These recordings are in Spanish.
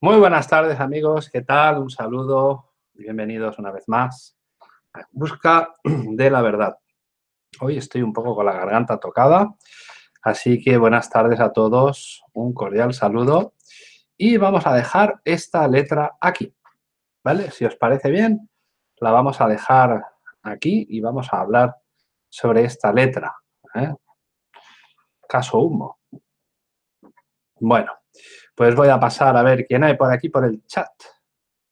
Muy buenas tardes amigos, ¿qué tal? Un saludo, bienvenidos una vez más a Busca de la Verdad. Hoy estoy un poco con la garganta tocada, así que buenas tardes a todos, un cordial saludo y vamos a dejar esta letra aquí, ¿vale? Si os parece bien, la vamos a dejar aquí y vamos a hablar sobre esta letra. ¿eh? Caso humo. Bueno, pues voy a pasar a ver quién hay por aquí por el chat.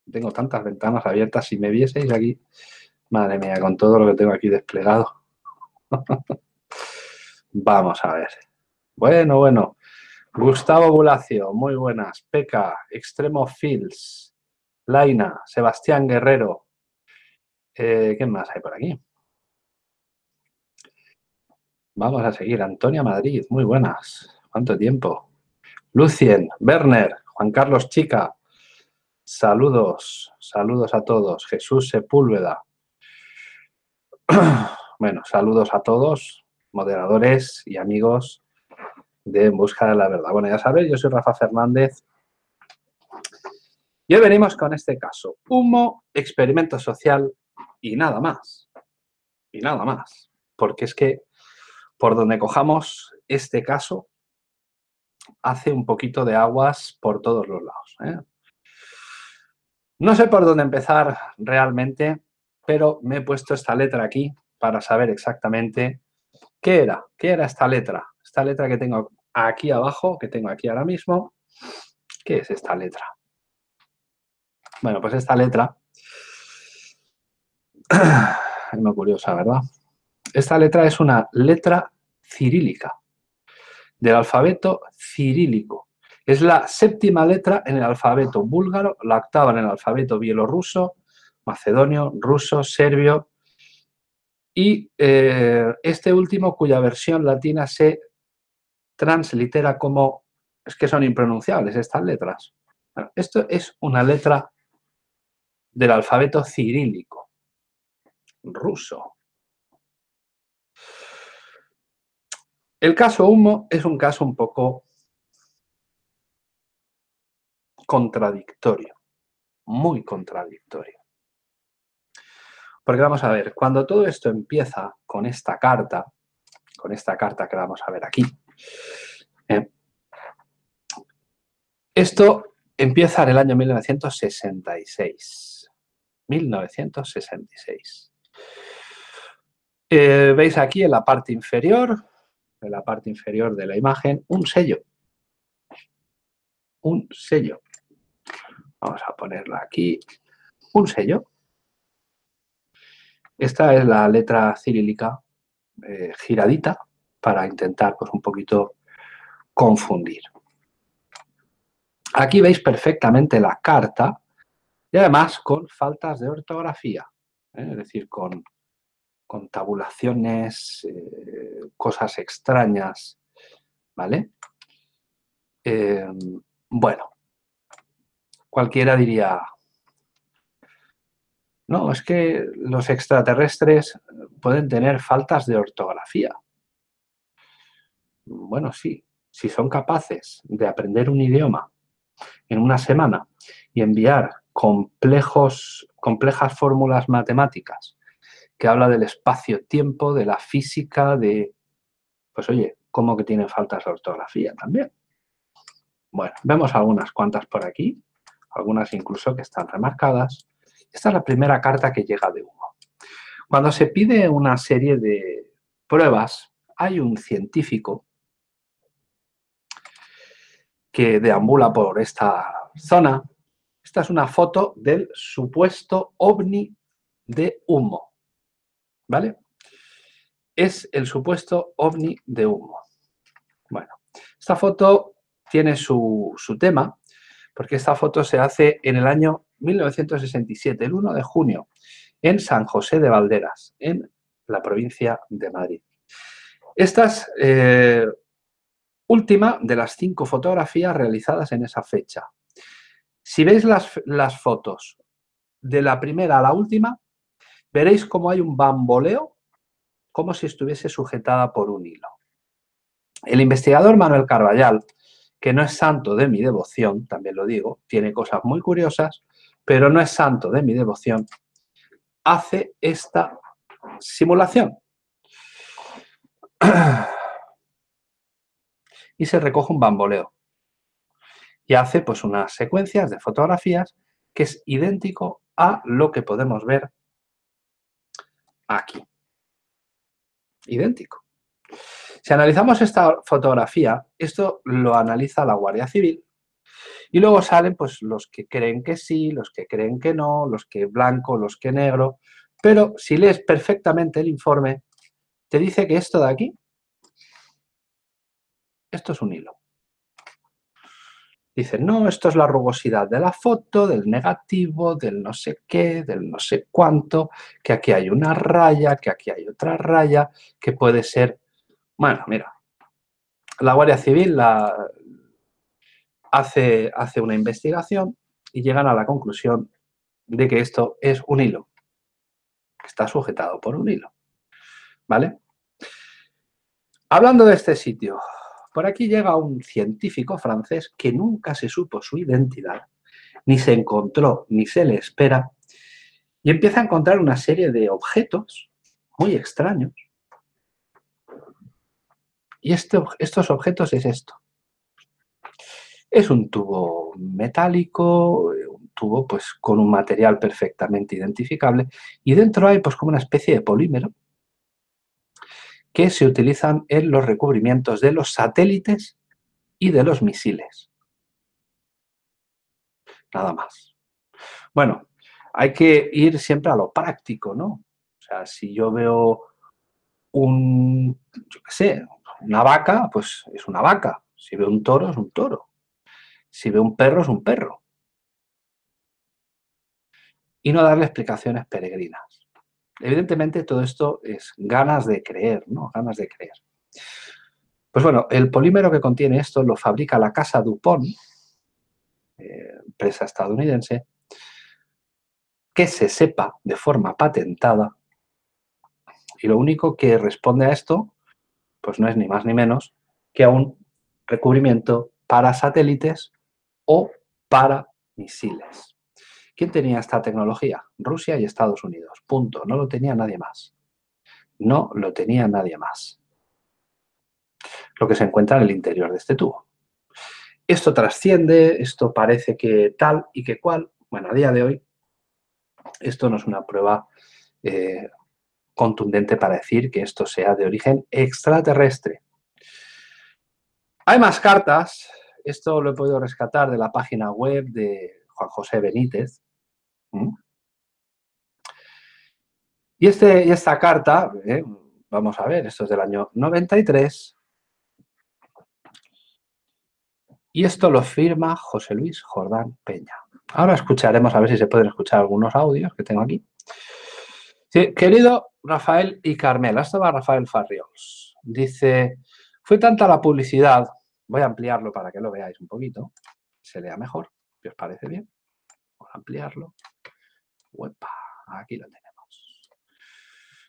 Tengo tantas ventanas abiertas. Si me vieseis aquí, madre mía, con todo lo que tengo aquí desplegado. Vamos a ver. Bueno, bueno. Gustavo Bulacio, muy buenas. Peca, Extremo Fields, Laina, Sebastián Guerrero. Eh, ¿Qué más hay por aquí? Vamos a seguir. Antonia Madrid, muy buenas. ¿Cuánto tiempo? Lucien, Werner, Juan Carlos Chica, saludos, saludos a todos. Jesús Sepúlveda. Bueno, saludos a todos, moderadores y amigos de En Busca de la Verdad. Bueno, ya sabéis, yo soy Rafa Fernández y hoy venimos con este caso. Humo, experimento social y nada más. Y nada más. Porque es que por donde cojamos este caso, hace un poquito de aguas por todos los lados. ¿eh? No sé por dónde empezar realmente, pero me he puesto esta letra aquí para saber exactamente qué era, qué era esta letra. Esta letra que tengo aquí abajo, que tengo aquí ahora mismo, ¿qué es esta letra? Bueno, pues esta letra, es muy curiosa, ¿verdad? Esta letra es una letra cirílica del alfabeto cirílico. Es la séptima letra en el alfabeto búlgaro, la octava en el alfabeto bielorruso, macedonio, ruso, serbio y eh, este último cuya versión latina se translitera como, es que son impronunciables estas letras. esto es una letra del alfabeto cirílico, ruso. El caso Humo es un caso un poco contradictorio, muy contradictorio. Porque vamos a ver, cuando todo esto empieza con esta carta, con esta carta que vamos a ver aquí, ¿eh? esto empieza en el año 1966. 1966. Eh, Veis aquí en la parte inferior en la parte inferior de la imagen un sello. Un sello. Vamos a ponerla aquí. Un sello. Esta es la letra cirílica eh, giradita para intentar pues, un poquito confundir. Aquí veis perfectamente la carta y además con faltas de ortografía, ¿eh? es decir, con con tabulaciones, eh, cosas extrañas, ¿vale? Em, bueno, cualquiera diría, no, es que los extraterrestres pueden tener faltas de ortografía. Bueno, sí, si son capaces de aprender un idioma en una semana y enviar complejos, complejas fórmulas matemáticas que habla del espacio-tiempo, de la física, de... Pues oye, ¿cómo que tienen faltas de ortografía también? Bueno, vemos algunas cuantas por aquí, algunas incluso que están remarcadas. Esta es la primera carta que llega de humo. Cuando se pide una serie de pruebas, hay un científico que deambula por esta zona. Esta es una foto del supuesto ovni de humo. ¿Vale? Es el supuesto ovni de humo. Bueno, esta foto tiene su, tema, porque esta foto se hace en el año 1967, el 1 de junio, en San José de Valderas, en la provincia de Madrid. Esta es eh, última de las cinco fotografías realizadas en esa fecha. Si veis las, las fotos de la primera a la última, veréis cómo hay un bamboleo, como si estuviese sujetada por un hilo. El investigador Manuel Carballal, que no es santo de mi devoción, también lo digo, tiene cosas muy curiosas, pero no es santo de mi devoción, hace esta simulación. Y se recoge un bamboleo. Y hace pues unas secuencias de fotografías que es idéntico a lo que podemos ver aquí. Idéntico. Si analizamos esta fotografía, esto lo analiza la Guardia Civil y luego salen pues los que creen que sí, los que creen que no, los que blanco, los que negro, pero si lees perfectamente el informe, te dice que esto de aquí, esto es un hilo. Dicen, no, esto es la rugosidad de la foto, del negativo, del no sé qué, del no sé cuánto, que aquí hay una raya, que aquí hay otra raya, que puede ser... Bueno, mira, la Guardia Civil la, hace, hace una investigación y llegan a la conclusión de que esto es un hilo, que está sujetado por un hilo. ¿Vale? Hablando de este sitio, por aquí llega un científico francés que nunca se supo su identidad, ni se encontró, ni se le espera, y empieza a encontrar una serie de objetos muy extraños. Y este estos objetos es esto. Es un tubo metálico, un tubo pues con un material perfectamente identificable y dentro hay pues como una especie de polímero que se utilizan en los recubrimientos de los satélites y de los misiles. Nada más. Bueno, hay que ir siempre a lo práctico, ¿no? O sea, si yo veo un, yo qué sé, una vaca, pues es una vaca. Si veo un toro, es un toro. Si veo un perro, es un perro. Y no darle explicaciones peregrinas. Evidentemente todo esto es ganas de creer, ¿no? Ganas de creer. Pues bueno, el polímero que contiene esto lo fabrica la casa Dupont, eh, empresa estadounidense, que se sepa de forma patentada y lo único que responde a esto, pues no es ni más ni menos que a un recubrimiento para satélites o para misiles. ¿Quién tenía esta tecnología? Rusia y Estados Unidos. Punto. No lo tenía nadie más. No lo tenía nadie más. Lo que se encuentra en el interior de este tubo. Esto trasciende, esto parece que tal y que cual. Bueno, a día de hoy, esto no es una prueba eh, contundente para decir que esto sea de origen extraterrestre. Hay más cartas. Esto lo he podido rescatar de la página web de Juan José Benítez. Y, este, esta carta, eh, vamos a ver, esto es del año 93, y esto lo firma José Luis Jordán Peña. Ahora escucharemos, a ver si se pueden escuchar algunos audios que tengo aquí. querido Rafael y Carmela, esto va Rafael Farriols. Dice, fue tanta la publicidad, voy a ampliarlo para que lo veáis un poquito, se lea mejor, si os parece bien. Voy a ampliarlo. Aquí lo tenemos.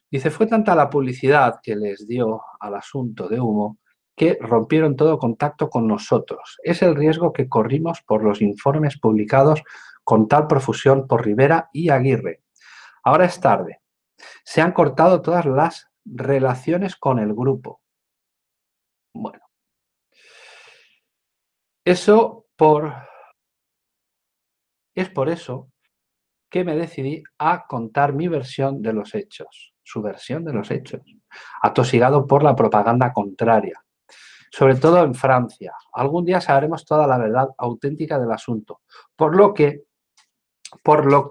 Dice, fue tanta la publicidad que les dio al asunto de humo que rompieron todo contacto con nosotros. Es el riesgo que corrimos por los informes publicados con tal profusión por Rivera y Aguirre. Ahora es tarde. Se han cortado todas las relaciones con el grupo. Bueno. Eso por... Es por eso que me decidí a contar mi versión de los hechos, su versión de los hechos, atosigado por la propaganda contraria, sobre todo en Francia. Algún día sabremos toda la verdad auténtica del asunto, por lo que, por lo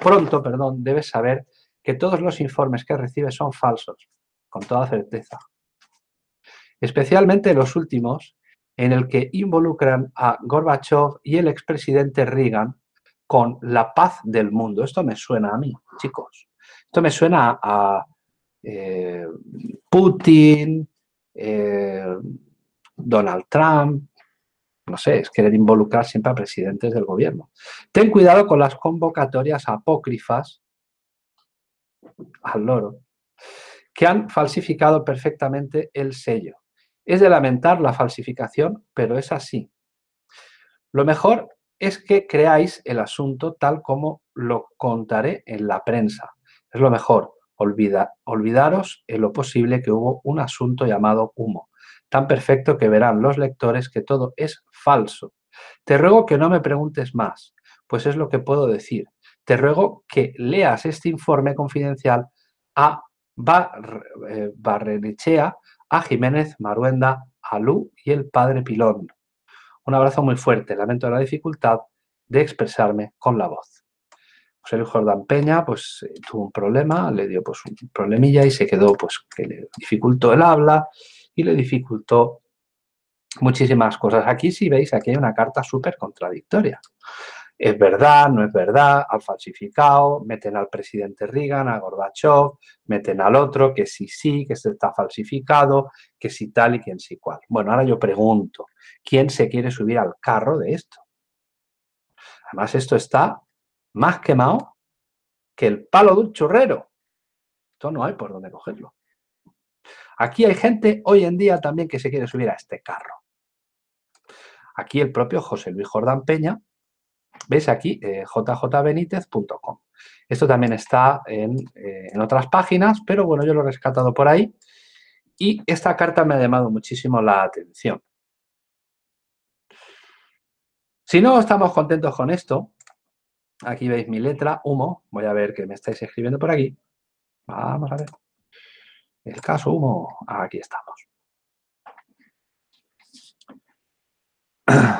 pronto, perdón, debes saber que todos los informes que recibes son falsos, con toda certeza. Especialmente los últimos, en el que involucran a Gorbachev y el expresidente Reagan con la paz del mundo. Esto me suena a mí, chicos. Esto me suena a eh, Putin, eh, Donald Trump, no sé, es querer involucrar siempre a presidentes del gobierno. Ten cuidado con las convocatorias apócrifas al loro, que han falsificado perfectamente el sello. Es de lamentar la falsificación, pero es así. Lo mejor es que creáis el asunto tal como lo contaré en la prensa. Es lo mejor. Olvida, olvidaros en lo posible que hubo un asunto llamado humo, tan perfecto que verán los lectores que todo es falso. Te ruego que no me preguntes más, pues es lo que puedo decir. Te ruego que leas este informe confidencial a eh, Barrenechea, a Jiménez, Maruenda, a Lu y el padre Pilón. Un abrazo muy fuerte. Lamento la dificultad de expresarme con la voz. José Luis Jordán Peña pues eh, tuvo un problema, le dio pues un problemilla y se quedó pues que le dificultó el habla y le dificultó muchísimas cosas. Aquí si veis, aquí hay una carta súper contradictoria. Es verdad, no es verdad, han falsificado, meten al presidente Reagan, a Gorbachev, meten al otro, que sí, sí, que se está falsificado, que sí tal y quién sí cual. Bueno, ahora yo pregunto, ¿quién se quiere subir al carro de esto? Además, esto está más quemado que el palo de un churrero. Esto no hay por dónde cogerlo. Aquí hay gente hoy en día también que se quiere subir a este carro. Aquí el propio José Luis Jordán Peña, ¿Veis aquí? Eh, jjbenitez.com. Esto también está en, eh, en, otras páginas, pero bueno, yo lo he rescatado por ahí. Y esta carta me ha llamado muchísimo la atención. Si no estamos contentos con esto, aquí veis mi letra, humo. Voy a ver que me estáis escribiendo por aquí. Vamos a ver. El caso humo, aquí estamos.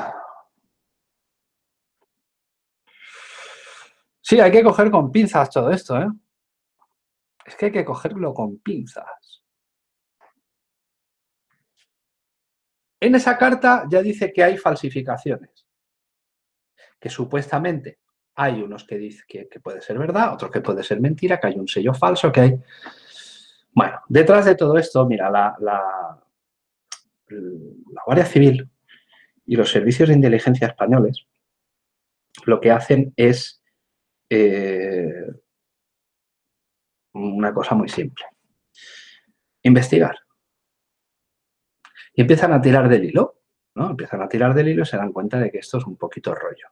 Sí, hay que coger con pinzas todo esto, ¿eh? Es que hay que cogerlo con pinzas. En esa carta ya dice que hay falsificaciones. Que supuestamente hay unos que dicen que, puede ser verdad, otros que puede ser mentira, que hay un sello falso, que hay... Bueno, detrás de todo esto, mira, la, Guardia Civil y los servicios de inteligencia españoles lo que hacen es eh, una cosa muy simple. Investigar. Y empiezan a tirar del hilo, ¿no? Empiezan a tirar del hilo y se dan cuenta de que esto es un poquito rollo.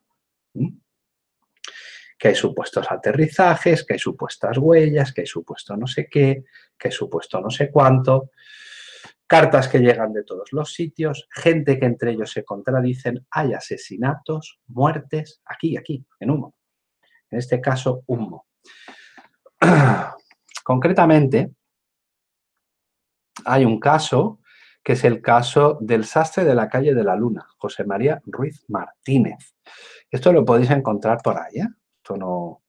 Que hay supuestos aterrizajes, que hay supuestas huellas, que hay supuesto no sé qué, que hay supuesto no sé cuánto, cartas que llegan de todos los sitios, gente que entre ellos se contradicen, hay asesinatos, muertes, aquí, aquí, en humo en este caso humo. Concretamente, hay un caso que es el caso del sastre de la calle de la Luna, José María Ruiz Martínez. Esto lo podéis encontrar por ahí, ¿eh? Esto no...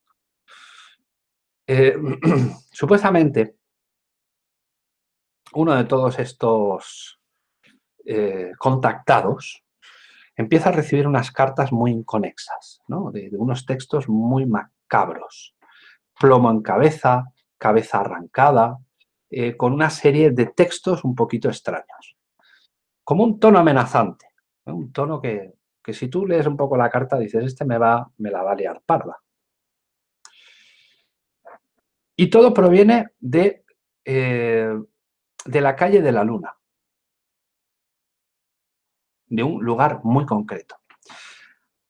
Eh, supuestamente, uno de todos estos eh, contactados empieza a recibir unas cartas muy inconexas, de, unos textos muy macabros. Plomo en cabeza, cabeza arrancada, eh, con una serie de textos un poquito extraños. Como un tono amenazante, un tono que, si tú lees un poco la carta dices, este me, va, me la va a liar parda. Y todo proviene de, eh, de la calle de la Luna de un lugar muy concreto.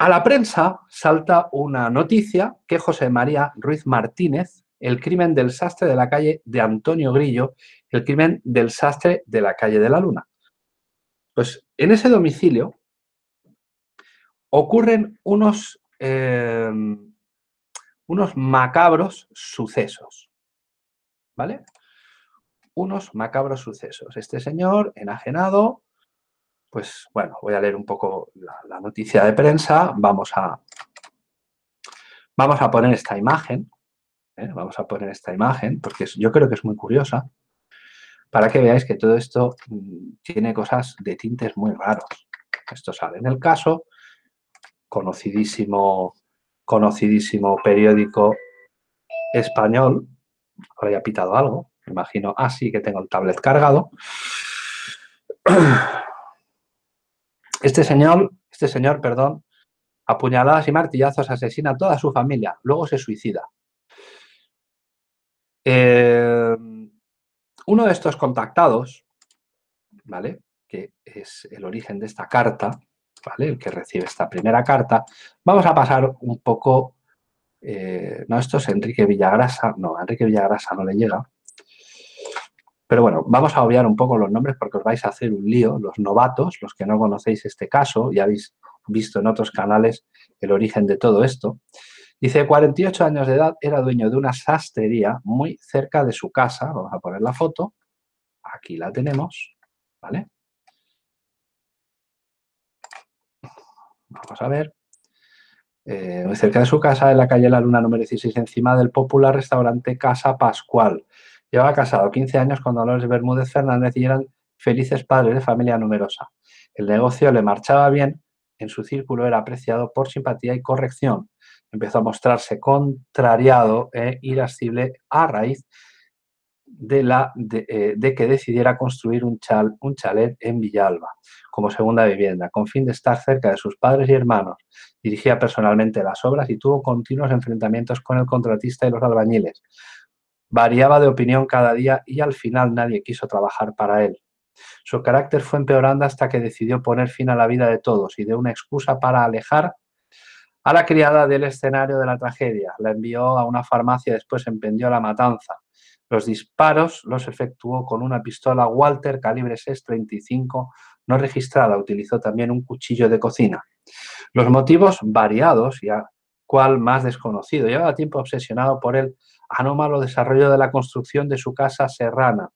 A la prensa salta una noticia que José María Ruiz Martínez, el crimen del sastre de la calle de Antonio Grillo, el crimen del sastre de la calle de la Luna. Pues en ese domicilio ocurren unos, eh, unos macabros sucesos. ¿Vale? Unos macabros sucesos. Este señor, enajenado, pues bueno, voy a leer un poco la, noticia de prensa. Vamos a, vamos a poner esta imagen. ¿eh? Vamos a poner esta imagen porque yo creo que es muy curiosa para que veáis que todo esto mm, tiene cosas de tintes muy raros. Esto sale en el caso, conocidísimo, conocidísimo periódico español. Ahora ya ha pitado algo, me imagino. Ah, sí, que tengo el tablet cargado. Este señor, este señor, perdón, apuñaladas y martillazos asesina a toda su familia, luego se suicida. Eh, uno de estos contactados, ¿vale? Que es el origen de esta carta, ¿vale? El que recibe esta primera carta. Vamos a pasar un poco... Eh, no, esto es Enrique Villagrasa. No, Enrique Villagrasa no le llega. Pero bueno, vamos a obviar un poco los nombres porque os vais a hacer un lío, los novatos, los que no conocéis este caso, ya habéis visto en otros canales el origen de todo esto. Dice, 48 años de edad, era dueño de una sastrería muy cerca de su casa. Vamos a poner la foto. Aquí la tenemos, ¿vale? Vamos a ver. Eh, cerca de su casa, en la calle La Luna número 16, encima del popular restaurante Casa Pascual. Llevaba casado 15 años con Dolores Bermúdez Fernández y eran felices padres de familia numerosa. El negocio le marchaba bien, en su círculo era apreciado por simpatía y corrección. Empezó a mostrarse contrariado e irascible a raíz de, eh, que decidiera construir un, un chalet en Villalba como segunda vivienda, con fin de estar cerca de sus padres y hermanos. Dirigía personalmente las obras y tuvo continuos enfrentamientos con el contratista y los albañiles. Variaba de opinión cada día y al final nadie quiso trabajar para él. Su carácter fue empeorando hasta que decidió poner fin a la vida de todos y de una excusa para alejar a la criada del escenario de la tragedia. La envió a una farmacia y después emprendió la matanza. Los disparos los efectuó con una pistola Walter calibre 6.35 no registrada. Utilizó también un cuchillo de cocina. Los motivos variados y a cual más desconocido. Llevaba tiempo obsesionado por el anómalo desarrollo de la construcción de su casa serrana.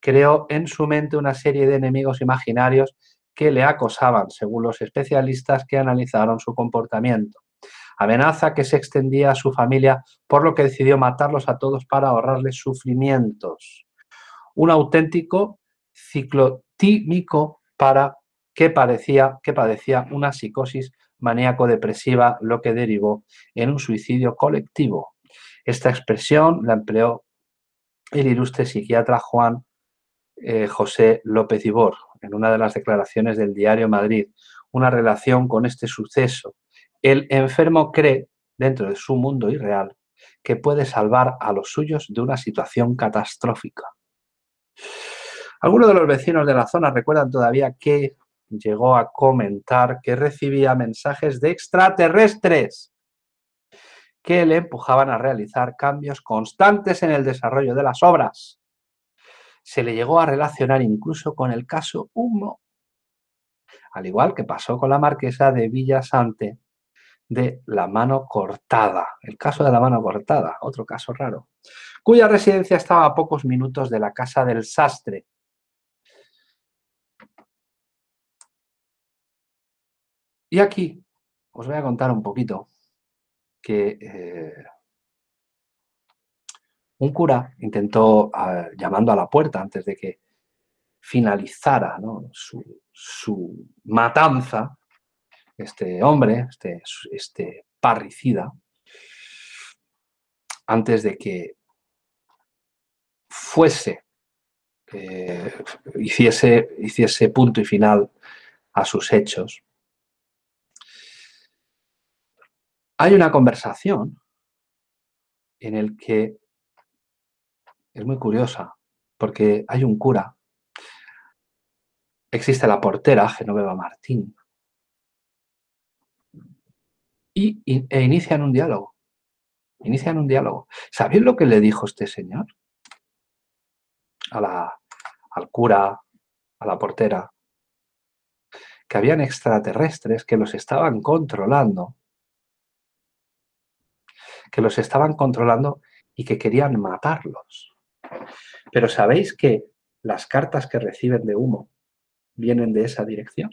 Creó en su mente una serie de enemigos imaginarios que le acosaban, según los especialistas que analizaron su comportamiento. Amenaza que se extendía a su familia, por lo que decidió matarlos a todos para ahorrarles sufrimientos. Un auténtico ciclotímico para que, parecía, que padecía una psicosis maníaco-depresiva, lo que derivó en un suicidio colectivo. Esta expresión la empleó el ilustre psiquiatra Juan eh, José López Ibor en una de las declaraciones del diario Madrid, una relación con este suceso. El enfermo cree, dentro de su mundo irreal, que puede salvar a los suyos de una situación catastrófica. Algunos de los vecinos de la zona recuerdan todavía que llegó a comentar que recibía mensajes de extraterrestres que le empujaban a realizar cambios constantes en el desarrollo de las obras. Se le llegó a relacionar incluso con el caso Humo, al igual que pasó con la marquesa de Villasante de la mano cortada, el caso de la mano cortada, otro caso raro, cuya residencia estaba a pocos minutos de la casa del sastre, Y aquí os voy a contar un poquito que eh, un cura intentó, llamando a la puerta antes de que finalizara su, matanza, este hombre, este, este parricida, antes de que fuese, eh, hiciese, hiciese punto y final a sus hechos, hay una conversación en el que es muy curiosa, porque hay un cura, existe la portera, Genoveva Martín, y, e inician un diálogo. Inician un diálogo. ¿Sabéis lo que le dijo este señor? A la, al cura, a la portera, que habían extraterrestres que los estaban controlando que los estaban controlando y que querían matarlos. Pero ¿sabéis que las cartas que reciben de humo vienen de esa dirección?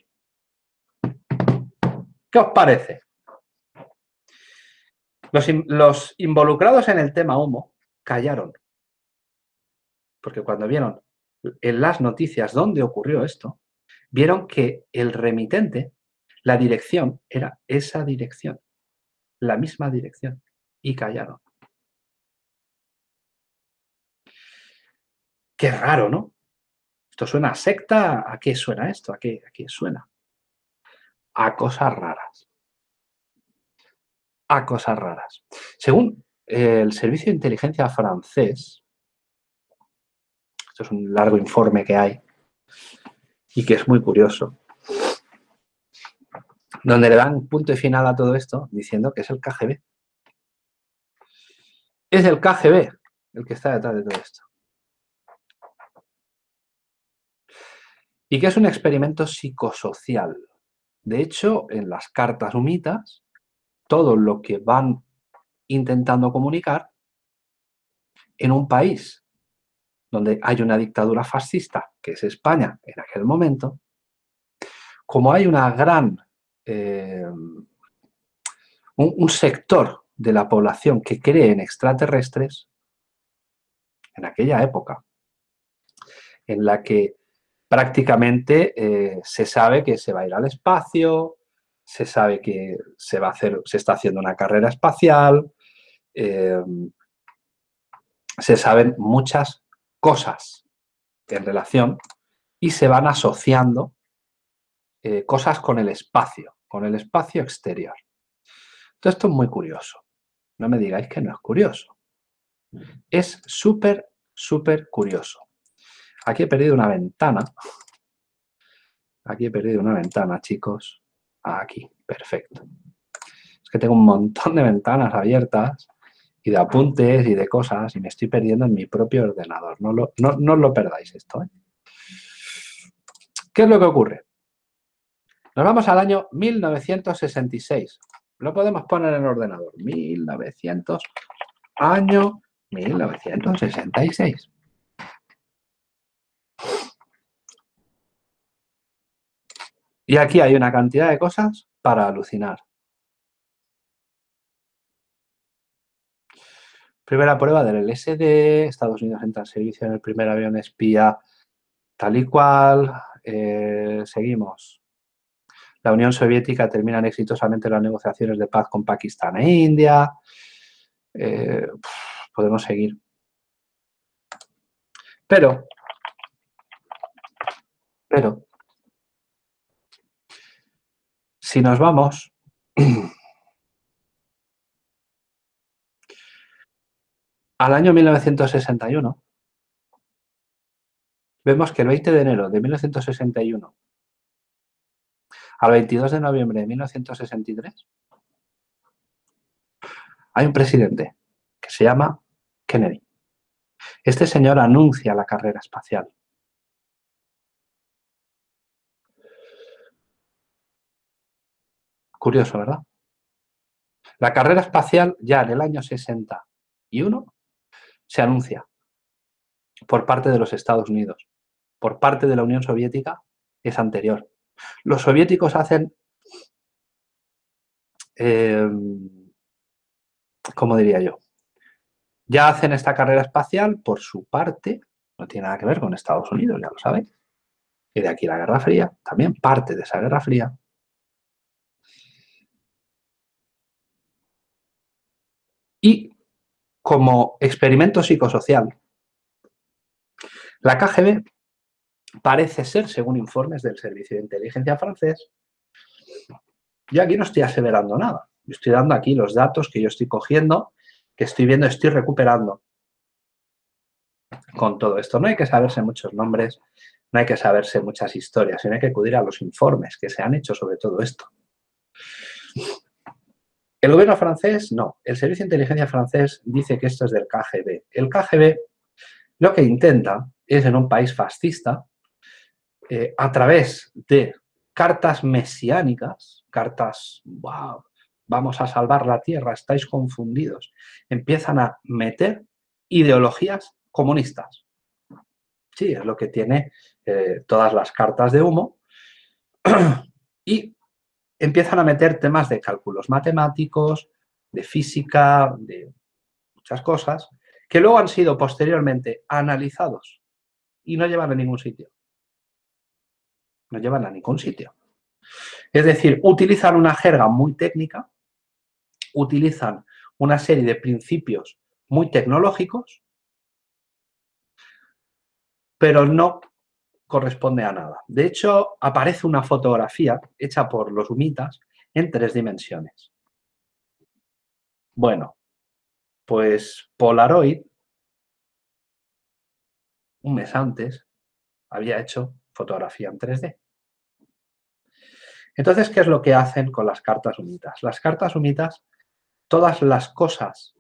¿Qué os parece? Los, los, involucrados en el tema humo callaron. Porque cuando vieron en las noticias dónde ocurrió esto, vieron que el remitente, la dirección, era esa dirección, la misma dirección y callaron. Qué raro, ¿no? Esto suena a secta, ¿a qué suena esto? ¿A qué, a qué suena? A cosas raras. A cosas raras. Según el Servicio de Inteligencia francés, esto es un largo informe que hay y que es muy curioso, donde le dan punto y final a todo esto diciendo que es el KGB. Es el KGB el que está detrás de todo esto. Y que es un experimento psicosocial. De hecho, en las cartas humitas, todo lo que van intentando comunicar en un país donde hay una dictadura fascista, que es España en aquel momento, como hay una gran, eh, un, sector de la población que cree en extraterrestres, en aquella época, en la que prácticamente eh, se sabe que se va a ir al espacio, se sabe que se va a hacer, se está haciendo una carrera espacial, eh, se saben muchas cosas en relación y se van asociando eh, cosas con el espacio, con el espacio exterior. Todo esto es muy curioso. No me digáis que no es curioso. Es súper, súper curioso. Aquí he perdido una ventana. Aquí he perdido una ventana, chicos. Aquí, perfecto. Es que tengo un montón de ventanas abiertas y de apuntes y de cosas y me estoy perdiendo en mi propio ordenador. No, lo, no, os lo perdáis esto. ¿eh? ¿Qué es lo que ocurre? Nos vamos al año 1966. Lo podemos poner en el ordenador. 1900, año 1966. Y aquí hay una cantidad de cosas para alucinar. Primera prueba del LSD, Estados Unidos entra en servicio en el primer avión espía tal y cual. Eh, seguimos. La Unión Soviética termina exitosamente las negociaciones de paz con Pakistán e India. Eh, podemos seguir. Pero, pero, si nos vamos al año 1961, vemos que el 20 de enero de 1961 al 22 de noviembre de 1963, hay un presidente que se llama Kennedy. Este señor anuncia la carrera espacial. Curioso, ¿verdad? La carrera espacial ya en el año 61 se anuncia por parte de los Estados Unidos. Por parte de la Unión Soviética es anterior. Los soviéticos hacen, eh, ¿cómo diría yo? Ya hacen esta carrera espacial por su parte, no tiene nada que ver con Estados Unidos, ya lo sabéis. Y de aquí la Guerra Fría, también parte de esa Guerra Fría. Y como experimento psicosocial, la KGB parece ser, según informes del Servicio de Inteligencia francés, yo aquí no estoy aseverando nada. Estoy dando aquí los datos que yo estoy cogiendo, que estoy viendo, estoy recuperando con todo esto. No hay que saberse muchos nombres, no hay que saberse muchas historias, sino hay que acudir a los informes que se han hecho sobre todo esto. El gobierno francés, no. El Servicio de Inteligencia francés dice que esto es del KGB. El KGB lo que intenta es en un país fascista eh, a través de cartas mesiánicas, cartas, wow, vamos a salvar la tierra, estáis confundidos, empiezan a meter ideologías comunistas. Sí, es lo que tiene eh, todas las cartas de humo. y empiezan a meter temas de cálculos matemáticos, de física, de muchas cosas, que luego han sido posteriormente analizados y no llevan a ningún sitio no llevan a ningún sitio. Es decir, utilizan una jerga muy técnica, utilizan una serie de principios muy tecnológicos, pero no corresponde a nada. De hecho, aparece una fotografía hecha por los humitas en tres dimensiones. Bueno, pues Polaroid, un mes antes, había hecho fotografía en 3D. Entonces, ¿qué es lo que hacen con las cartas humitas? Las cartas humitas, todas las cosas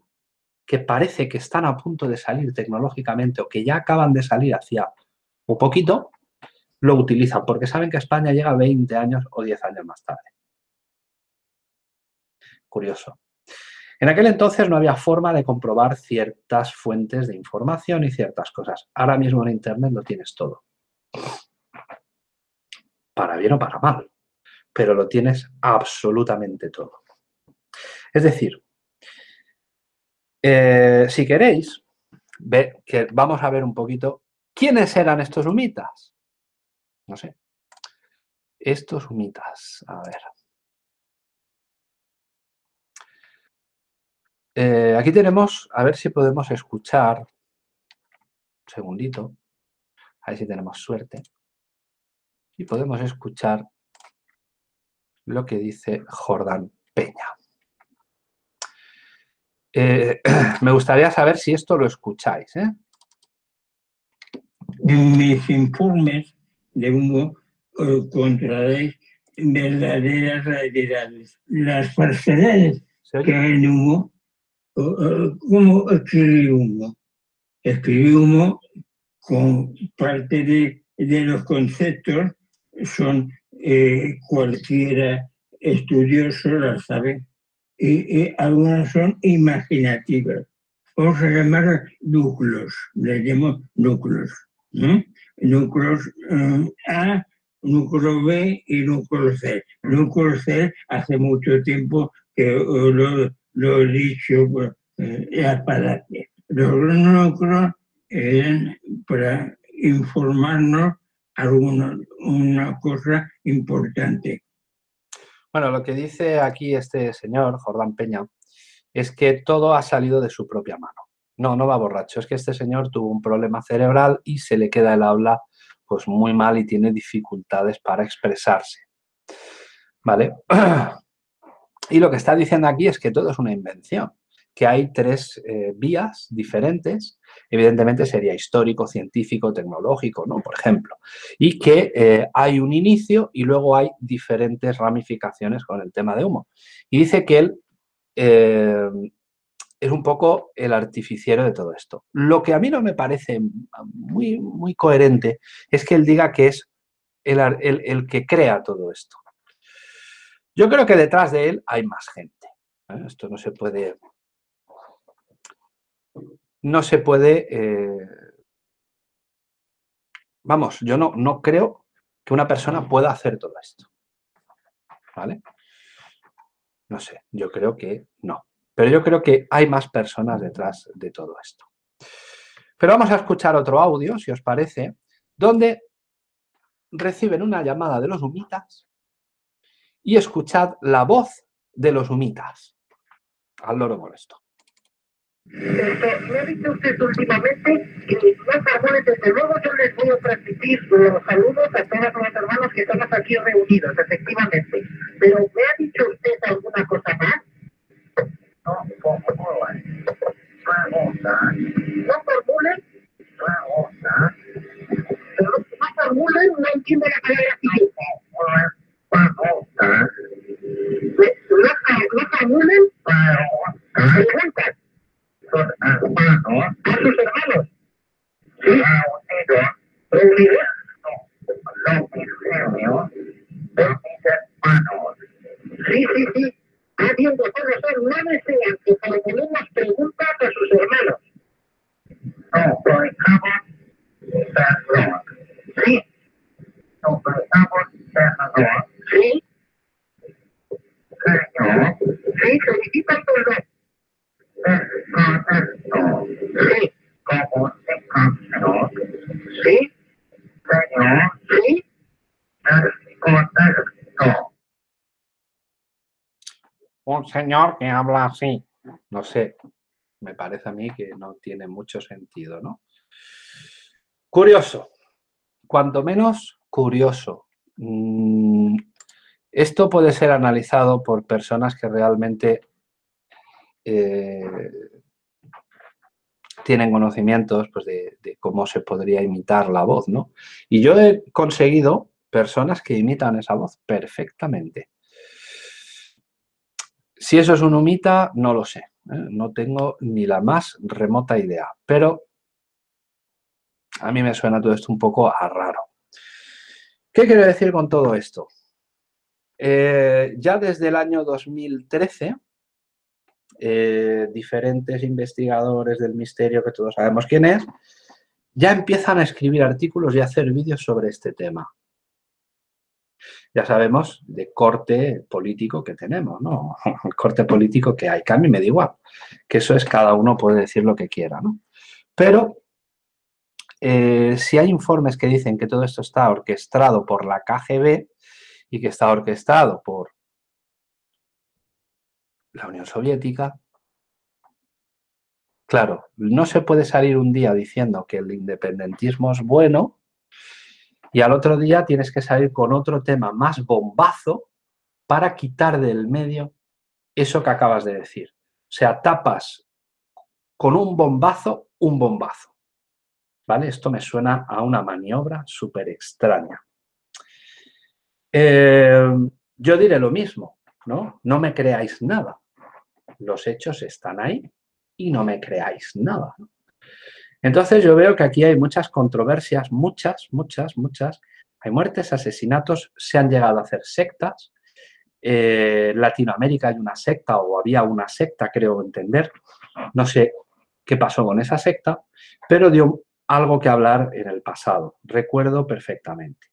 que parece que están a punto de salir tecnológicamente o que ya acaban de salir hacia un poquito, lo utilizan porque saben que España llega 20 años o 10 años más tarde. Curioso. En aquel entonces no había forma de comprobar ciertas fuentes de información y ciertas cosas. Ahora mismo en Internet lo tienes todo. Para bien o para mal. Pero lo tienes absolutamente todo. Es decir, eh, si queréis, ve, que vamos a ver un poquito quiénes eran estos humitas. No sé. Estos humitas, a ver. Eh, aquí tenemos, a ver si podemos escuchar, un segundito, a ver si tenemos suerte, y podemos escuchar lo que dice Jordán Peña. Eh, me gustaría saber si esto lo escucháis. ¿eh? En mis informes de humo encontraréis verdaderas realidades. Las falsedades que hay en humo ¿Cómo escribí humo? Escribí humo con parte de, los conceptos, son eh, cualquiera estudioso la sabe, y, algunas son imaginativas. Vamos a llamar núcleos, le llamo núcleos. Núcleos eh, A, núcleo B y núcleo C. Núcleo C hace mucho tiempo que eh, lo, lo dicho eh, para Los núcleos eran para informarnos alguna una cosa importante. Bueno, lo que dice aquí este señor, Jordán Peña, es que todo ha salido de su propia mano. No, no va borracho, es que este señor tuvo un problema cerebral y se le queda el habla pues muy mal y tiene dificultades para expresarse. ¿Vale? Y lo que está diciendo aquí es que todo es una invención, que hay tres eh, vías diferentes, evidentemente sería histórico, científico, tecnológico, ¿no? Por ejemplo, y que eh, hay un inicio y luego hay diferentes ramificaciones con el tema de humo. Y dice que él eh, es un poco el artificiero de todo esto. Lo que a mí no me parece muy, muy coherente es que él diga que es el que crea todo esto. Yo creo que detrás de él hay más gente. Esto no se puede... No se puede... Eh, vamos, yo no, no creo que una persona pueda hacer todo esto. ¿Vale? No sé, yo creo que no. Pero yo creo que hay más personas detrás de todo esto. Pero vamos a escuchar otro audio, si os parece, donde reciben una llamada de los humitas y escuchad la voz de los humitas. Al loro molesto. Me ha dicho usted últimamente que los árboles, desde luego yo les voy a transmitir los saludos a todos los hermanos que estamos aquí reunidos, efectivamente. Pero ¿me ha dicho usted alguna cosa más? No, formulen. No formulen. No formulen, no entiendo la palabra con apa ba có áp dụng cho pháp señor que habla así. No sé, me parece a mí que no tiene mucho sentido, ¿no? Curioso, cuanto menos curioso. Mm, esto puede ser analizado por personas que realmente eh, tienen conocimientos pues, de, de, cómo se podría imitar la voz, ¿no? Y yo he conseguido personas que imitan esa voz perfectamente. Si eso es un humita, no lo sé. ¿eh? No tengo ni la más remota idea. Pero a mí me suena todo esto un poco a raro. ¿Qué quiero decir con todo esto? Eh, ya desde el año 2013, eh, diferentes investigadores del misterio, que todos sabemos quién es, ya empiezan a escribir artículos y a hacer vídeos sobre este tema ya sabemos de corte político que tenemos, ¿no? El corte político que hay, que a mí me da igual, que eso es cada uno puede decir lo que quiera, ¿no? Pero eh, si hay informes que dicen que todo esto está orquestado por la KGB y que está orquestado por la Unión Soviética, claro, no se puede salir un día diciendo que el independentismo es bueno y al otro día tienes que salir con otro tema más bombazo para quitar del medio eso que acabas de decir. O sea, tapas con un bombazo, un bombazo. ¿Vale? Esto me suena a una maniobra súper extraña. Eh, yo diré lo mismo, ¿no? No me creáis nada. Los hechos están ahí y no me creáis nada. Entonces yo veo que aquí hay muchas controversias, muchas, muchas, muchas. Hay muertes, asesinatos, se han llegado a hacer sectas. en Latinoamérica hay una secta o había una secta, creo entender. No sé qué pasó con esa secta, pero dio algo que hablar en el pasado. Recuerdo perfectamente.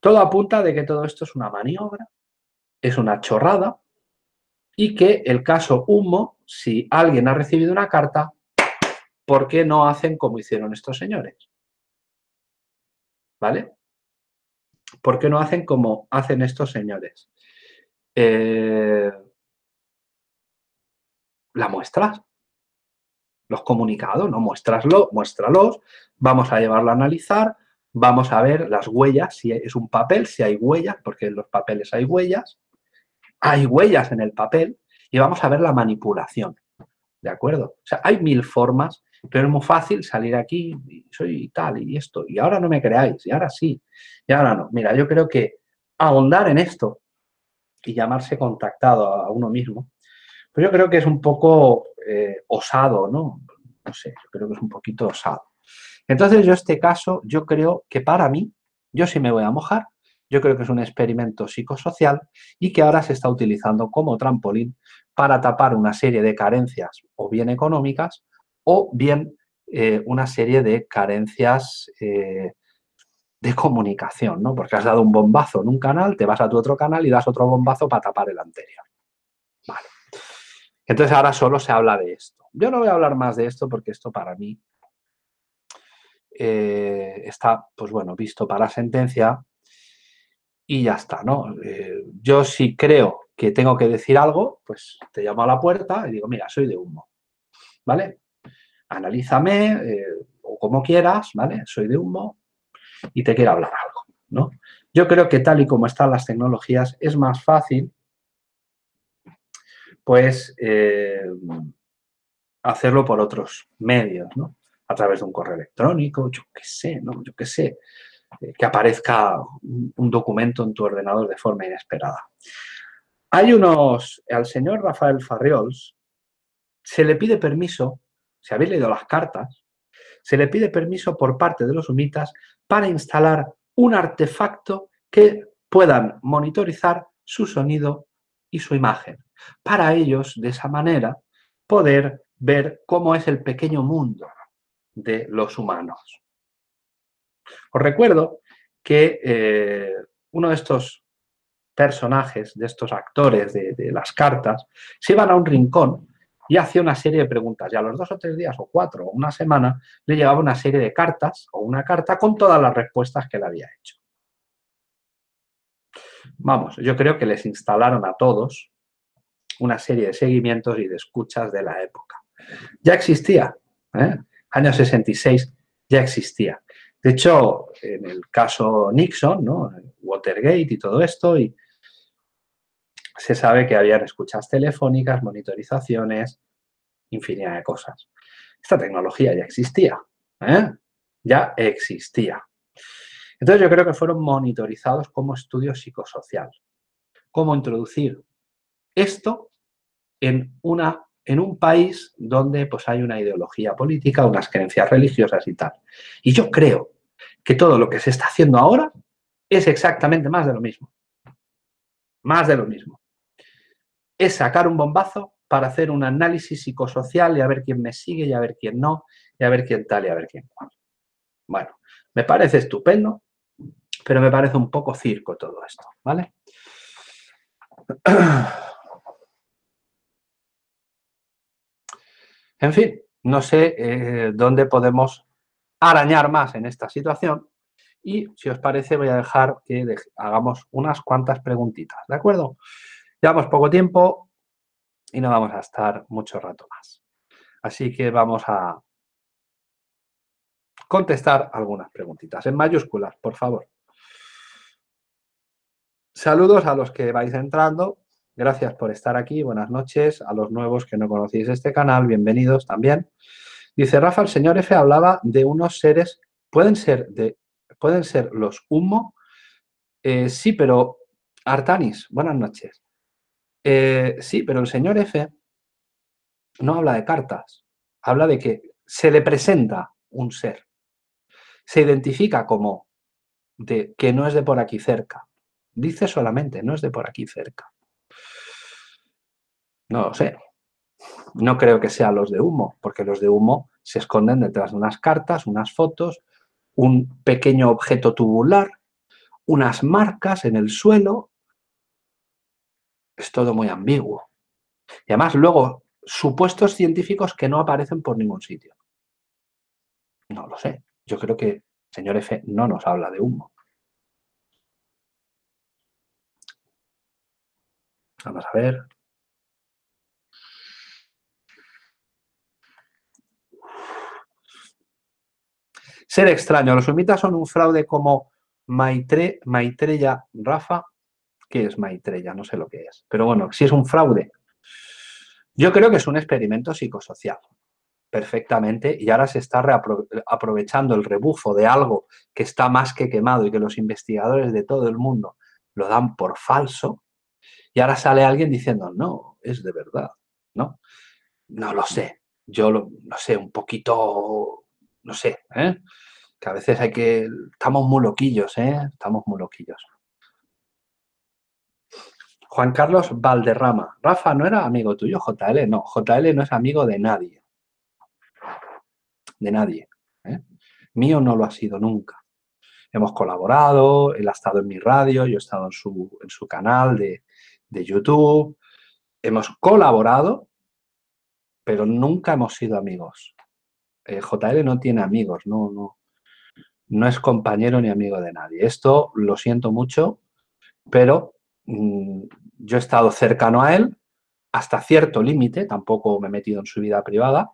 Todo apunta de que todo esto es una maniobra, es una chorrada y que el caso Humo, si alguien ha recibido una carta, ¿por qué no hacen como hicieron estos señores? ¿Vale? ¿Por qué no hacen como hacen estos señores? Eh, la muestras. Los comunicados, ¿no? Muéstraslo, muéstralos, vamos a llevarlo a analizar, vamos a ver las huellas, si es un papel, si hay huellas, porque en los papeles hay huellas, hay huellas en el papel, y vamos a ver la manipulación, ¿de acuerdo? O sea, hay mil formas pero es muy fácil salir aquí, y soy tal y esto, y ahora no me creáis, y ahora sí, y ahora no. Mira, yo creo que ahondar en esto y llamarse contactado a uno mismo, pues yo creo que es un poco eh, osado, ¿no? No sé, yo creo que es un poquito osado. Entonces yo este caso, yo creo que para mí, yo sí me voy a mojar, yo creo que es un experimento psicosocial y que ahora se está utilizando como trampolín para tapar una serie de carencias o bien económicas o bien eh, una serie de carencias eh, de comunicación, ¿no? Porque has dado un bombazo en un canal, te vas a tu otro canal y das otro bombazo para tapar el anterior. Vale. Entonces ahora solo se habla de esto. Yo no voy a hablar más de esto porque esto para mí eh, está, pues bueno, visto para sentencia y ya está, ¿no? yo si creo que tengo que decir algo, pues te llamo a la puerta y digo, mira, soy de humo, ¿vale? Analízame eh, o como quieras, ¿vale? Soy de humo y te quiero hablar algo, ¿no? Yo creo que tal y como están las tecnologías es más fácil pues eh, hacerlo por otros medios, ¿no? A través de un correo electrónico, yo qué sé, ¿no? Yo qué sé, eh, que aparezca un documento en tu ordenador de forma inesperada. Hay unos, al señor Rafael Farriols se le pide permiso si habéis leído las cartas, se le pide permiso por parte de los humitas para instalar un artefacto que puedan monitorizar su sonido y su imagen. Para ellos, de esa manera, poder ver cómo es el pequeño mundo de los humanos. Os recuerdo que eh, uno de estos personajes, de estos actores de, de las cartas, se iban a un rincón y hacía una serie de preguntas. Y a los dos o tres días, o cuatro, o una semana, le llegaba una serie de cartas, o una carta con todas las respuestas que le había hecho. Vamos, yo creo que les instalaron a todos una serie de seguimientos y de escuchas de la época. Ya existía, ¿eh? año 66 ya existía. De hecho, en el caso Nixon, ¿no? Watergate y todo esto, y se sabe que habían escuchas telefónicas, monitorizaciones, infinidad de cosas. Esta tecnología ya existía, ¿eh? ya existía. Entonces yo creo que fueron monitorizados como estudio psicosocial. Cómo introducir esto en, una, en un país donde pues, hay una ideología política, unas creencias religiosas y tal. Y yo creo que todo lo que se está haciendo ahora es exactamente más de lo mismo. Más de lo mismo. Es sacar un bombazo para hacer un análisis psicosocial y a ver quién me sigue y a ver quién no, y a ver quién tal y a ver quién cual. Bueno, me parece estupendo, pero me parece un poco circo todo esto, ¿vale? En fin, no sé eh, dónde podemos arañar más en esta situación y si os parece voy a dejar que hagamos unas cuantas preguntitas, ¿de acuerdo? Llevamos poco tiempo y no vamos a estar mucho rato más. Así que vamos a contestar algunas preguntitas en mayúsculas, por favor. Saludos a los que vais entrando. Gracias por estar aquí. Buenas noches. A los nuevos que no conocéis este canal, bienvenidos también. Dice Rafa, el señor F hablaba de unos seres, pueden ser, de, pueden ser los humo. Eh, sí, pero Artanis, buenas noches. Eh, sí, pero el señor F no habla de cartas. Habla de que se le presenta un ser. Se identifica como de que no es de por aquí cerca. Dice solamente, no es de por aquí cerca. No lo sé. No creo que sean los de humo, porque los de humo se esconden detrás de unas cartas, unas fotos, un pequeño objeto tubular, unas marcas en el suelo. Es todo muy ambiguo. Y además luego supuestos científicos que no aparecen por ningún sitio. No lo sé. Yo creo que señor F no nos habla de humo. Vamos a ver. Ser extraño. Los humitas son un fraude como Maitre, Maitreya Rafa. ¿Qué es Maitreya? No sé lo que es. Pero bueno, si es un fraude. Yo creo que es un experimento psicosocial. Perfectamente. Y ahora se está aprovechando el rebufo de algo que está más que quemado y que los investigadores de todo el mundo lo dan por falso y ahora sale alguien diciendo, no, es de verdad, ¿no? No lo sé, yo no sé, un poquito, no sé, ¿eh? que a veces hay que, estamos muy loquillos, ¿eh? Estamos muy loquillos. Juan Carlos Valderrama. Rafa, ¿no era amigo tuyo JL? No, JL no es amigo de nadie. De nadie. ¿eh? Mío no lo ha sido nunca. Hemos colaborado, él ha estado en mi radio, yo he estado en su, en su canal de, de YouTube, hemos colaborado, pero nunca hemos sido amigos. Eh, JL no tiene amigos, no, no, no es compañero ni amigo de nadie. Esto lo siento mucho, pero yo he estado cercano a él hasta cierto límite, tampoco me he metido en su vida privada.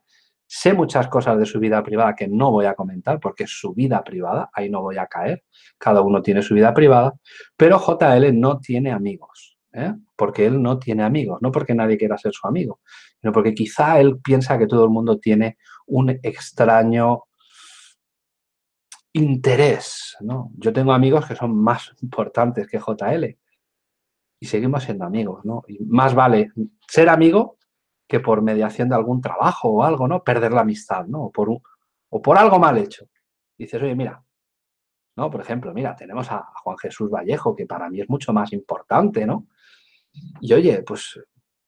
Sé muchas cosas de su vida privada que no voy a comentar porque es su vida privada, ahí no voy a caer, cada uno tiene su vida privada, pero JL no tiene amigos. ¿eh? porque él no tiene amigos, no porque nadie quiera ser su amigo, sino porque quizá él piensa que todo el mundo tiene un extraño interés. ¿no? Yo tengo amigos que son más importantes que JL y seguimos siendo amigos. ¿no? Y más vale ser amigo que por mediación de algún trabajo o algo, ¿no? Perder la amistad, ¿no? O por, o por algo mal hecho. dices, oye, mira, ¿no? Por ejemplo, mira, tenemos a Juan Jesús Vallejo, que para mí es mucho más importante, ¿no? Y oye, pues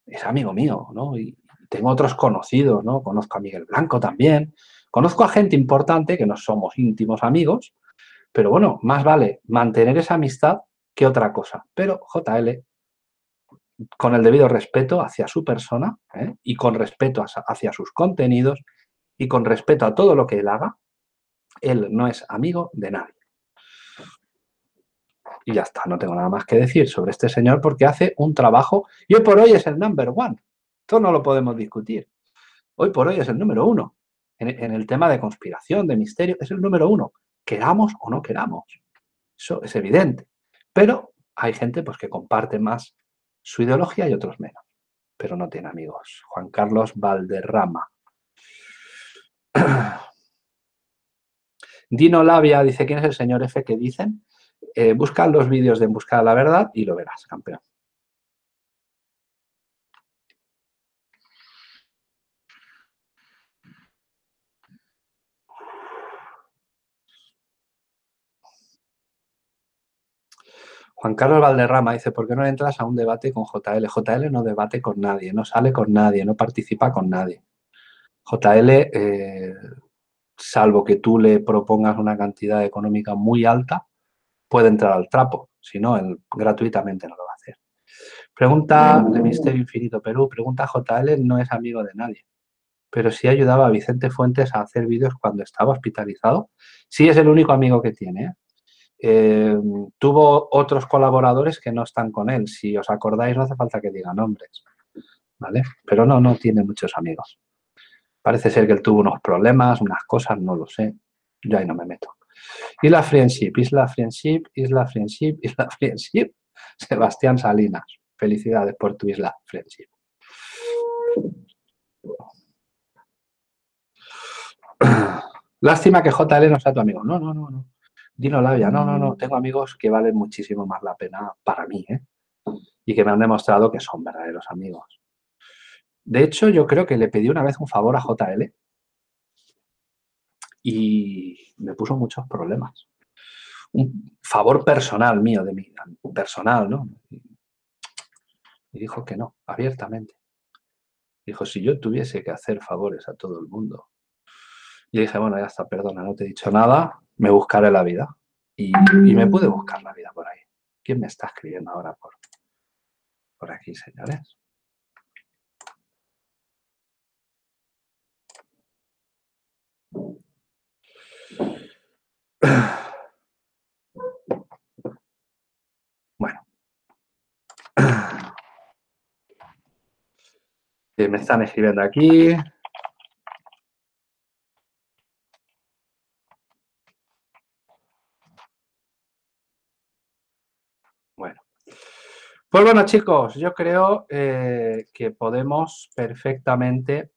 es amigo mío, ¿no? Y tengo otros conocidos, ¿no? Conozco a Miguel Blanco también. Conozco a gente importante que no somos íntimos amigos, pero bueno, más vale mantener esa amistad que otra cosa. Pero JL, con el debido respeto hacia su persona ¿eh? y con respeto hacia sus contenidos y con respeto a todo lo que él haga, él no es amigo de nadie. Y ya está, no tengo nada más que decir sobre este señor porque hace un trabajo y hoy por hoy es el number one. Esto no lo podemos discutir. Hoy por hoy es el número uno. En, el tema de conspiración, de misterio, es el número uno. Queramos o no queramos. Eso es evidente. Pero hay gente pues, que comparte más su ideología y otros menos. Pero no tiene amigos. Juan Carlos Valderrama. Dino Labia dice, ¿quién es el señor F que dicen? Eh, busca los vídeos de En Busca de la Verdad y lo verás, campeón. Juan Carlos Valderrama dice, ¿por qué no entras a un debate con JL? JL no debate con nadie, no sale con nadie, no participa con nadie. JL, eh, salvo que tú le propongas una cantidad económica muy alta, puede entrar al trapo, si no, él gratuitamente no lo va a hacer. Pregunta de Misterio Infinito Perú, pregunta JL, no es amigo de nadie, pero sí ayudaba a Vicente Fuentes a hacer vídeos cuando estaba hospitalizado. Sí es el único amigo que tiene, ¿eh? Eh, tuvo otros colaboradores que no están con él. Si os acordáis, no hace falta que diga nombres. ¿Vale? Pero no, no tiene muchos amigos. Parece ser que él tuvo unos problemas, unas cosas, no lo sé. Yo ahí no me meto. Isla Friendship, Isla Friendship, Isla Friendship, Isla Friendship. Sebastián Salinas. Felicidades por tu Isla Friendship. Lástima que JL no sea tu amigo. No, no, no, no. Dino Labia, no, no, no, mm. tengo amigos que valen muchísimo más la pena para mí, ¿eh? Y que me han demostrado que son verdaderos amigos. De hecho, yo creo que le pedí una vez un favor a JL y me puso muchos problemas. Un favor personal mío, de mí, personal, ¿no? Y dijo que no, abiertamente. Dijo, si yo tuviese que hacer favores a todo el mundo. Y dije, bueno, ya está, perdona, no te he dicho nada, me buscaré la vida. Y, me pude buscar la vida por ahí. ¿Quién me está escribiendo ahora por, por aquí, señores? Bueno. Me están escribiendo aquí. Bueno, chicos, yo creo eh, que podemos perfectamente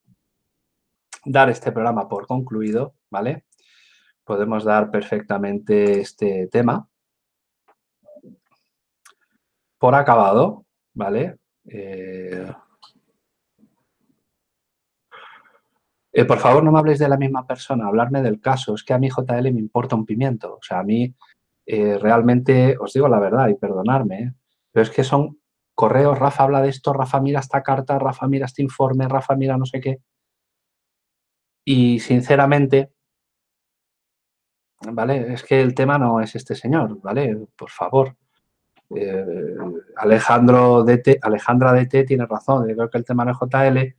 dar este programa por concluido, ¿vale? Podemos dar perfectamente este tema por acabado, ¿vale? Eh, eh, por favor, no me habléis de la misma persona, hablarme del caso. Es que a mí JL me importa un pimiento. O sea, a mí realmente, os digo la verdad y perdonarme, pero es que son correos, Rafa habla de esto, Rafa mira esta carta, Rafa mira este informe, Rafa mira no sé qué. Y sinceramente, ¿vale? Es que el tema no es este señor, ¿vale? Por favor. Eh, Alejandro DT, Alejandra DT tiene razón, yo creo que el tema no es JL,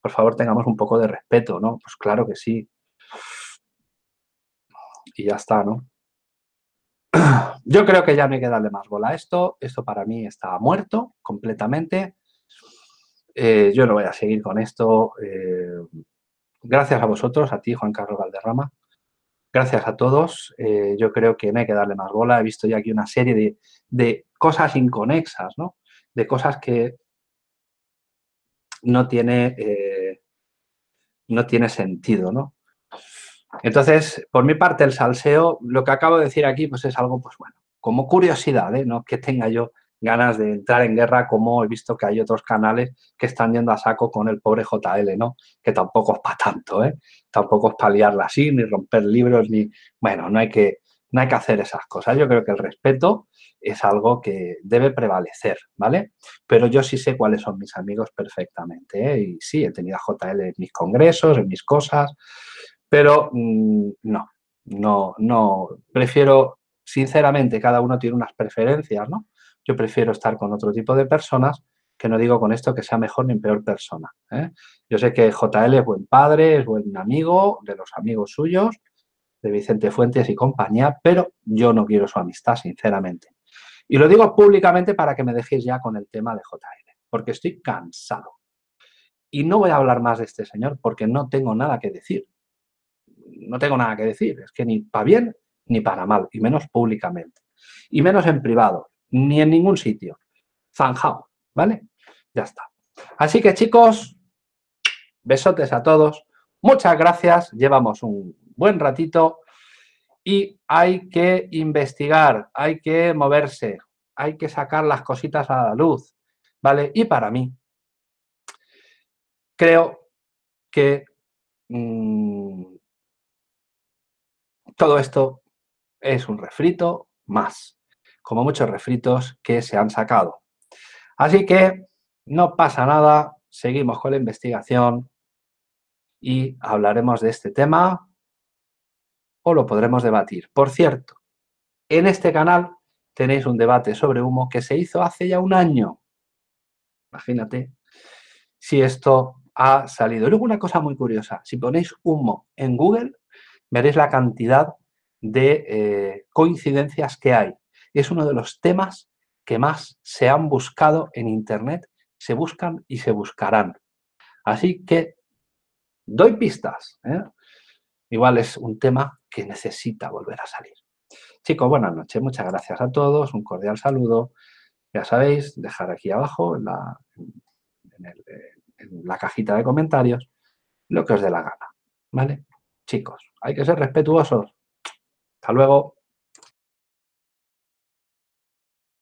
por favor tengamos un poco de respeto, ¿no? Pues claro que sí. Y ya está, ¿no? Yo creo que ya no hay que darle más bola a esto. Esto para mí está muerto completamente. Eh, yo no voy a seguir con esto. Eh, gracias a vosotros, a ti, Juan Carlos Valderrama. Gracias a todos. Eh, yo creo que no hay que darle más bola. He visto ya aquí una serie de, de cosas inconexas, ¿no? De cosas que no tiene, no tiene sentido, ¿no? Entonces, por mi parte, el salseo, lo que acabo de decir aquí, pues es algo, pues bueno, como curiosidad, ¿eh? no que tenga yo ganas de entrar en guerra como he visto que hay otros canales que están yendo a saco con el pobre JL, ¿no? Que tampoco es para tanto, ¿eh? Tampoco es para liarla así, ni romper libros, ni... Bueno, no hay, que, no hay que hacer esas cosas. Yo creo que el respeto es algo que debe prevalecer, ¿vale? Pero yo sí sé cuáles son mis amigos perfectamente, ¿eh? Y sí, he tenido a JL en mis congresos, en mis cosas, pero mm, no, no, no, prefiero, sinceramente, cada uno tiene unas preferencias, ¿no? Yo prefiero estar con otro tipo de personas que no digo con esto que sea mejor ni peor persona. ¿eh? Yo sé que JL es buen padre, es buen amigo de los amigos suyos, de Vicente Fuentes y compañía, pero yo no quiero su amistad, sinceramente. Y lo digo públicamente para que me dejéis ya con el tema de JL, porque estoy cansado. Y no voy a hablar más de este señor porque no tengo nada que decir no tengo nada que decir, es que ni para bien ni para mal, y menos públicamente. Y menos en privado, ni en ningún sitio. Zanjao, ¿vale? Ya está. Así que chicos, besotes a todos. Muchas gracias, llevamos un buen ratito Y hay que investigar, hay que moverse, hay que sacar las cositas a la luz, ¿vale? Y para mí, creo que mm, todo esto es un refrito más, como muchos refritos que se han sacado. Así que no pasa nada, seguimos con la investigación y hablaremos de este tema o lo podremos debatir. Por cierto, en este canal tenéis un debate sobre humo que se hizo hace ya un año. Imagínate si esto ha salido. Luego una cosa muy curiosa, si ponéis humo en Google, veréis la cantidad de eh, coincidencias que hay. Es uno de los temas que más se han buscado en Internet, se buscan y se buscarán. Así que doy pistas. ¿eh? Igual es un tema que necesita volver a salir. Chicos, buenas noches. Muchas gracias a todos. Un cordial saludo. Ya sabéis, dejar aquí abajo en la, en la cajita de comentarios lo que os dé la gana. ¿Vale? Chicos, hay que ser respetuosos. Hasta luego.